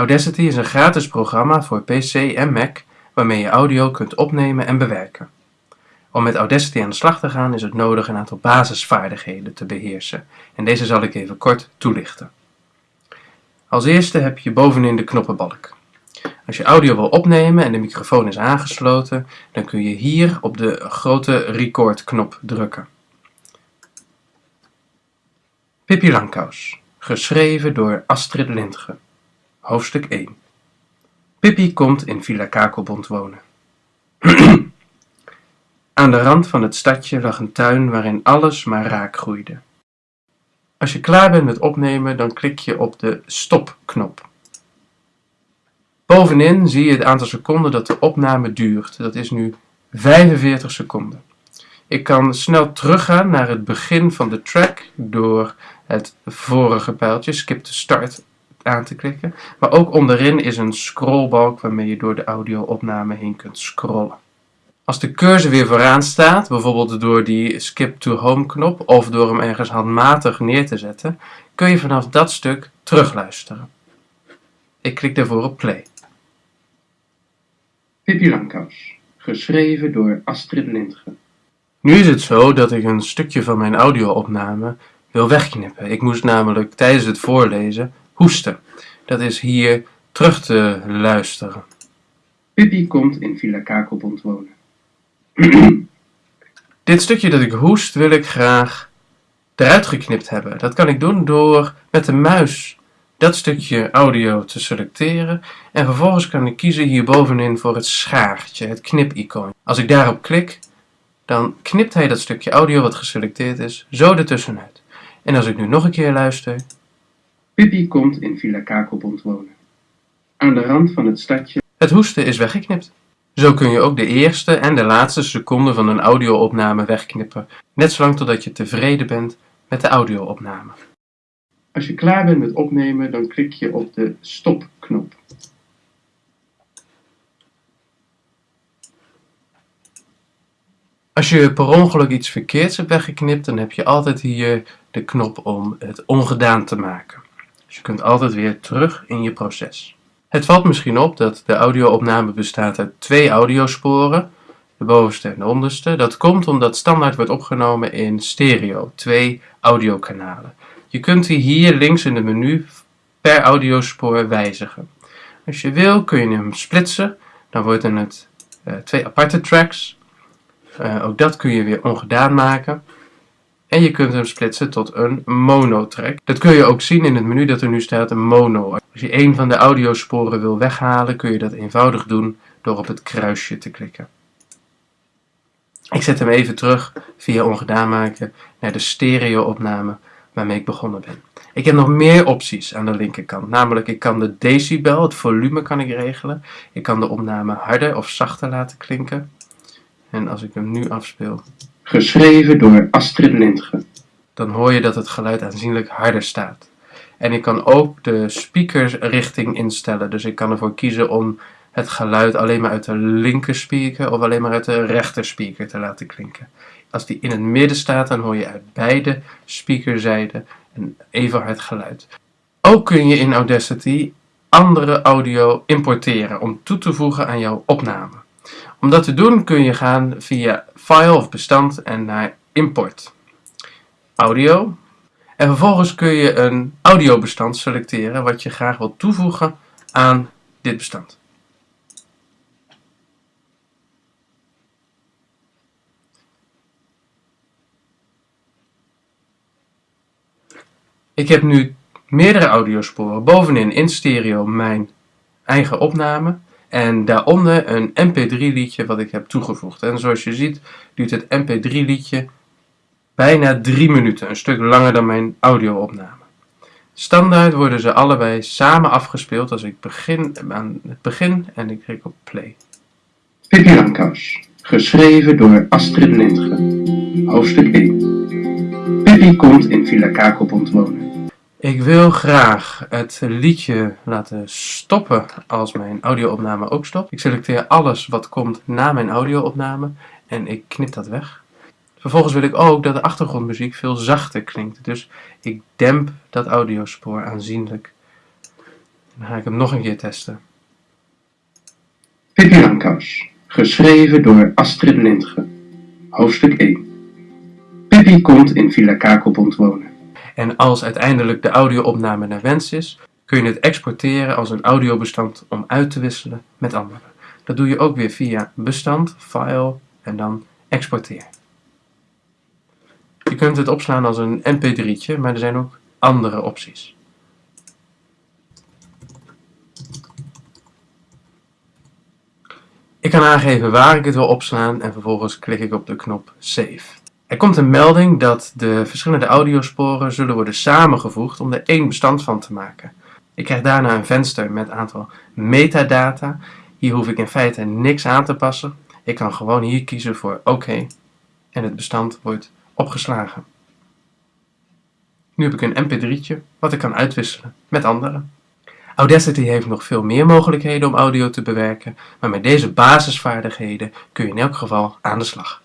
Audacity is een gratis programma voor PC en Mac waarmee je audio kunt opnemen en bewerken. Om met Audacity aan de slag te gaan is het nodig een aantal basisvaardigheden te beheersen en deze zal ik even kort toelichten. Als eerste heb je bovenin de knoppenbalk. Als je audio wil opnemen en de microfoon is aangesloten, dan kun je hier op de grote record knop drukken. Pippi Langkous, geschreven door Astrid Lindgren. Hoofdstuk 1 Pippi komt in Villa Kakelbond wonen. Aan de rand van het stadje lag een tuin waarin alles maar raak groeide. Als je klaar bent met opnemen, dan klik je op de stopknop. Bovenin zie je het aantal seconden dat de opname duurt. Dat is nu 45 seconden. Ik kan snel teruggaan naar het begin van de track door het vorige pijltje, skip to start, aan te klikken. Maar ook onderin is een scrollbalk waarmee je door de audio-opname heen kunt scrollen. Als de cursor weer vooraan staat, bijvoorbeeld door die skip to home knop of door hem ergens handmatig neer te zetten, kun je vanaf dat stuk terugluisteren. Ik klik daarvoor op play. Pippi Langkous, geschreven door Astrid Lindgren. Nu is het zo dat ik een stukje van mijn audio-opname wil wegknippen. Ik moest namelijk tijdens het voorlezen hoesten. Dat is hier terug te luisteren. Pippi komt in Villa Kakelbond wonen. Dit stukje dat ik hoest wil ik graag eruit geknipt hebben. Dat kan ik doen door met de muis dat stukje audio te selecteren en vervolgens kan ik kiezen hier bovenin voor het schaartje, het knipicoon. Als ik daarop klik, dan knipt hij dat stukje audio wat geselecteerd is zo ertussenuit. En als ik nu nog een keer luister... Pippi komt in Villa Kakelbond wonen. Aan de rand van het stadje... Het hoesten is weggeknipt. Zo kun je ook de eerste en de laatste seconde van een audio-opname wegknippen, net zolang totdat je tevreden bent met de audio-opname. Als je klaar bent met opnemen, dan klik je op de stopknop. Als je per ongeluk iets verkeerds hebt weggeknipt, dan heb je altijd hier de knop om het ongedaan te maken. Dus je kunt altijd weer terug in je proces. Het valt misschien op dat de audio-opname bestaat uit twee audiosporen, de bovenste en de onderste. Dat komt omdat standaard wordt opgenomen in stereo, twee audiokanalen. Je kunt die hier links in het menu per audiospoor wijzigen. Als je wil kun je hem splitsen, dan worden het uh, twee aparte tracks. Uh, ook dat kun je weer ongedaan maken. En je kunt hem splitsen tot een mono-track. Dat kun je ook zien in het menu dat er nu staat een mono. Als je een van de audiosporen wil weghalen, kun je dat eenvoudig doen door op het kruisje te klikken. Ik zet hem even terug via ongedaan maken naar de stereo-opname waarmee ik begonnen ben. Ik heb nog meer opties aan de linkerkant. Namelijk, ik kan de decibel, het volume kan ik regelen. Ik kan de opname harder of zachter laten klinken. En als ik hem nu afspeel... Geschreven door Astrid Lindgren. Dan hoor je dat het geluid aanzienlijk harder staat. En ik kan ook de speakersrichting instellen. Dus ik kan ervoor kiezen om het geluid alleen maar uit de linker speaker of alleen maar uit de rechter speaker te laten klinken. Als die in het midden staat, dan hoor je uit beide speakerzijden een even hard geluid. Ook kun je in Audacity andere audio importeren om toe te voegen aan jouw opname. Om dat te doen kun je gaan via File of Bestand en naar Import. Audio. En vervolgens kun je een audiobestand selecteren wat je graag wilt toevoegen aan dit bestand. Ik heb nu meerdere audiosporen. Bovenin in stereo mijn eigen opname. En daaronder een mp3 liedje wat ik heb toegevoegd. En zoals je ziet duurt het mp3 liedje bijna 3 minuten. Een stuk langer dan mijn audio-opname. Standaard worden ze allebei samen afgespeeld als ik begin aan het begin en ik klik op play. Pippi Langkous, geschreven door Astrid Lindgren. Hoofdstuk 1 Pippi komt in Villa Kakelbond wonen. Ik wil graag het liedje laten stoppen als mijn audio-opname ook stopt. Ik selecteer alles wat komt na mijn audio-opname en ik knip dat weg. Vervolgens wil ik ook dat de achtergrondmuziek veel zachter klinkt. Dus ik demp dat audiospoor aanzienlijk. Dan ga ik hem nog een keer testen. Pippi Langkous, geschreven door Astrid Lindgren. Hoofdstuk 1 Pippi komt in Villa Kakelbond wonen. En als uiteindelijk de audio-opname naar wens is, kun je het exporteren als een audiobestand om uit te wisselen met anderen. Dat doe je ook weer via bestand, file en dan exporteer. Je kunt het opslaan als een mp3'tje, maar er zijn ook andere opties. Ik kan aangeven waar ik het wil opslaan en vervolgens klik ik op de knop Save. Er komt een melding dat de verschillende audiosporen zullen worden samengevoegd om er één bestand van te maken. Ik krijg daarna een venster met een aantal metadata. Hier hoef ik in feite niks aan te passen. Ik kan gewoon hier kiezen voor oké en het bestand wordt opgeslagen. Nu heb ik een mp3'tje wat ik kan uitwisselen met anderen. Audacity heeft nog veel meer mogelijkheden om audio te bewerken, maar met deze basisvaardigheden kun je in elk geval aan de slag.